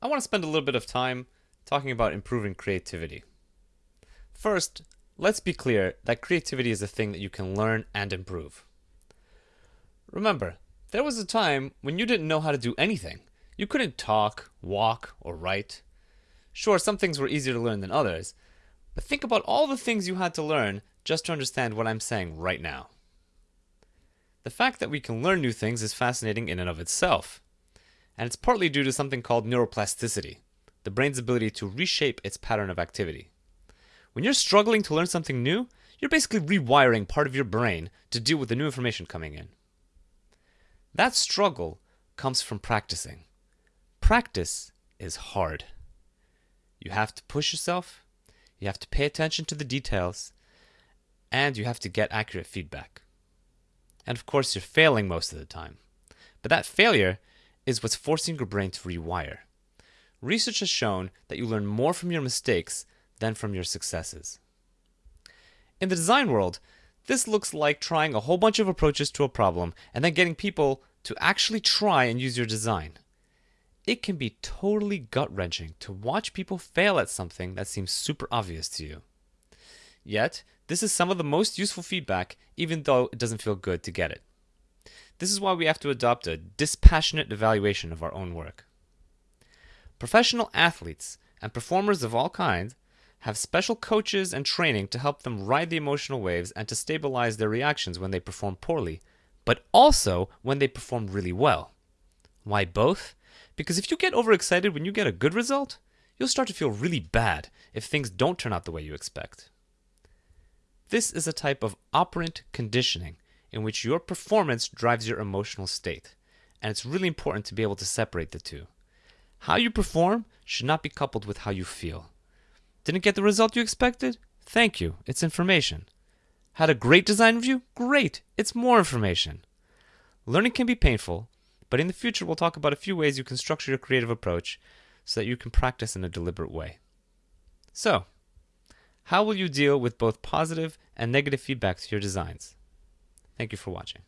I want to spend a little bit of time talking about improving creativity. First, let's be clear that creativity is a thing that you can learn and improve. Remember, there was a time when you didn't know how to do anything. You couldn't talk, walk, or write. Sure, some things were easier to learn than others, but think about all the things you had to learn just to understand what I'm saying right now. The fact that we can learn new things is fascinating in and of itself and it's partly due to something called neuroplasticity, the brain's ability to reshape its pattern of activity. When you're struggling to learn something new, you're basically rewiring part of your brain to deal with the new information coming in. That struggle comes from practicing. Practice is hard. You have to push yourself, you have to pay attention to the details, and you have to get accurate feedback. And of course, you're failing most of the time. But that failure is what's forcing your brain to rewire. Research has shown that you learn more from your mistakes than from your successes. In the design world, this looks like trying a whole bunch of approaches to a problem and then getting people to actually try and use your design. It can be totally gut wrenching to watch people fail at something that seems super obvious to you. Yet, this is some of the most useful feedback, even though it doesn't feel good to get it. This is why we have to adopt a dispassionate evaluation of our own work. Professional athletes and performers of all kinds have special coaches and training to help them ride the emotional waves and to stabilize their reactions when they perform poorly, but also when they perform really well. Why both? Because if you get overexcited when you get a good result, you'll start to feel really bad if things don't turn out the way you expect. This is a type of operant conditioning in which your performance drives your emotional state. And it's really important to be able to separate the two. How you perform should not be coupled with how you feel. Didn't get the result you expected? Thank you, it's information. Had a great design review? Great, it's more information. Learning can be painful, but in the future we'll talk about a few ways you can structure your creative approach so that you can practice in a deliberate way. So, how will you deal with both positive and negative feedback to your designs? Thank you for watching.